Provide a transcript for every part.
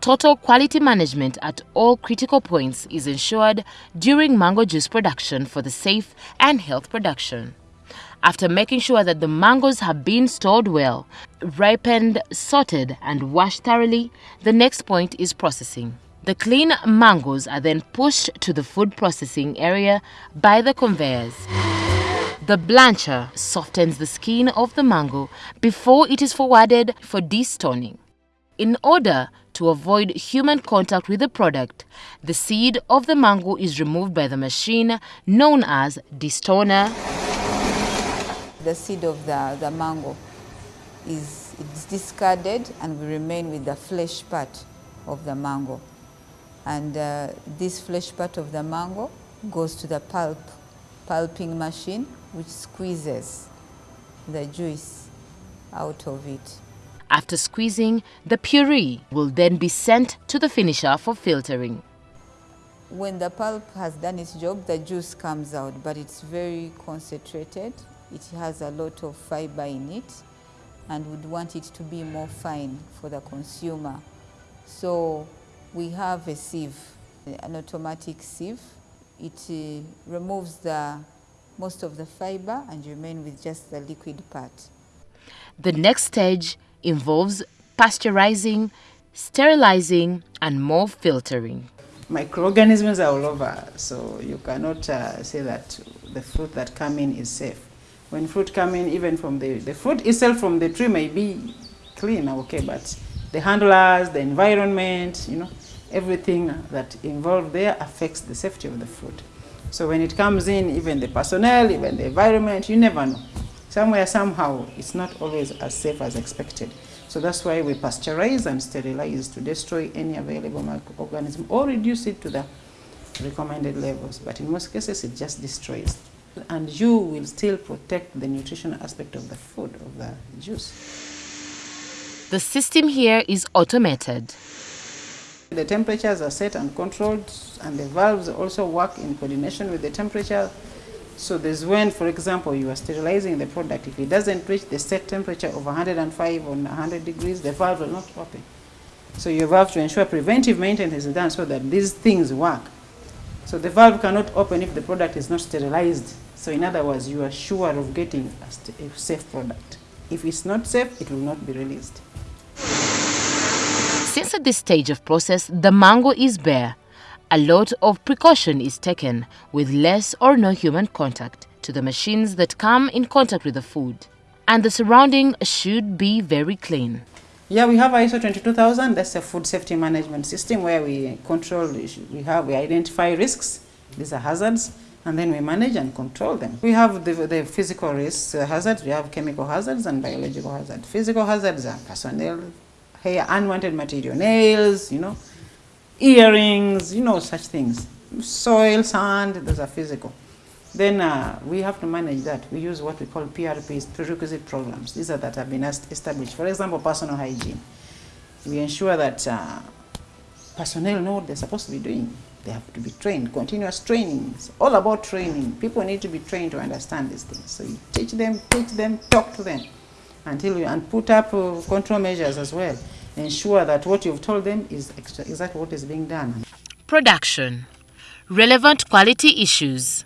total quality management at all critical points is ensured during mango juice production for the safe and health production. After making sure that the mangoes have been stored well, ripened, sorted and washed thoroughly, the next point is processing. The clean mangoes are then pushed to the food processing area by the conveyors. The blancher softens the skin of the mango before it is forwarded for destoning. In order to avoid human contact with the product, the seed of the mango is removed by the machine known as destoner. The seed of the, the mango is it's discarded and we remain with the flesh part of the mango. And uh, this flesh part of the mango goes to the pulp, pulping machine, which squeezes the juice out of it. After squeezing, the puree will then be sent to the finisher for filtering. When the pulp has done its job, the juice comes out, but it's very concentrated. It has a lot of fiber in it and we would want it to be more fine for the consumer. So we have a sieve, an automatic sieve. It uh, removes the, most of the fiber and you remain with just the liquid part. The next stage involves pasteurizing, sterilizing and more filtering. Microorganisms are all over, so you cannot uh, say that the fruit that come in is safe. When fruit come in, even from the, the fruit itself from the tree may be clean, okay, but the handlers, the environment, you know, everything that involved there affects the safety of the fruit. So when it comes in, even the personnel, even the environment, you never know. Somewhere, somehow, it's not always as safe as expected. So that's why we pasteurize and sterilize to destroy any available microorganism or reduce it to the recommended levels. But in most cases, it just destroys. And you will still protect the nutritional aspect of the food, of the juice. The system here is automated. The temperatures are set and controlled, and the valves also work in coordination with the temperature so there's when, for example, you are sterilizing the product. If it doesn't reach the set temperature of 105 or 100 degrees, the valve will not open. So you have to ensure preventive maintenance is done so that these things work. So the valve cannot open if the product is not sterilized. So in other words, you are sure of getting a, a safe product. If it's not safe, it will not be released. Since at this stage of process, the mango is bare, a lot of precaution is taken with less or no human contact to the machines that come in contact with the food. And the surrounding should be very clean. Yeah, we have ISO 22000. That's a food safety management system where we control, we have, we identify risks. These are hazards and then we manage and control them. We have the, the physical risks, uh, hazards, we have chemical hazards and biological hazards. Physical hazards are personnel, hair, unwanted material, nails, you know, earrings, you know, such things. Soil, sand, those are physical. Then uh, we have to manage that. We use what we call PRPs, prerequisite programs. These are that have been established. For example, personal hygiene. We ensure that uh, personnel know what they're supposed to be doing. They have to be trained, continuous training. It's all about training. People need to be trained to understand these things. So you teach them, teach them, talk to them until you, and put up uh, control measures as well ensure that what you've told them is exactly what is being done. Production. Relevant quality issues.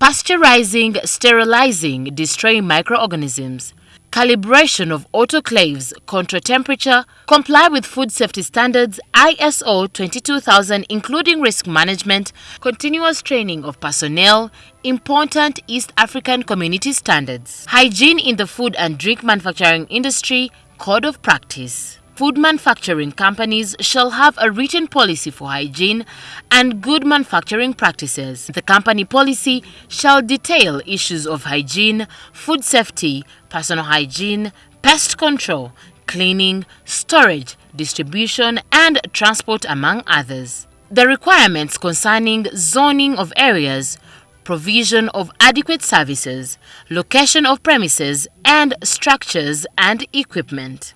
Pasteurizing, sterilizing, destroying microorganisms, calibration of autoclaves, control temperature, comply with food safety standards, ISO 22000 including risk management, continuous training of personnel, important East African community standards, hygiene in the food and drink manufacturing industry, code of practice. Food manufacturing companies shall have a written policy for hygiene and good manufacturing practices. The company policy shall detail issues of hygiene, food safety, personal hygiene, pest control, cleaning, storage, distribution, and transport, among others. The requirements concerning zoning of areas, provision of adequate services, location of premises, and structures and equipment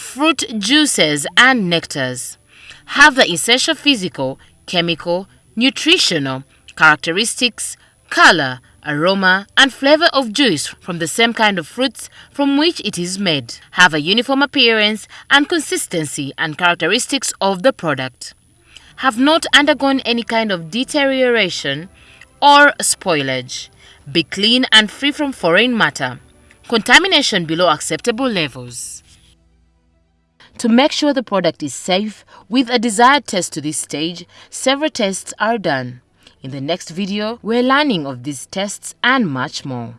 fruit juices and nectars have the essential physical, chemical, nutritional characteristics, color, aroma, and flavor of juice from the same kind of fruits from which it is made, have a uniform appearance and consistency and characteristics of the product, have not undergone any kind of deterioration or spoilage, be clean and free from foreign matter, contamination below acceptable levels. To make sure the product is safe with a desired test to this stage, several tests are done. In the next video, we're learning of these tests and much more.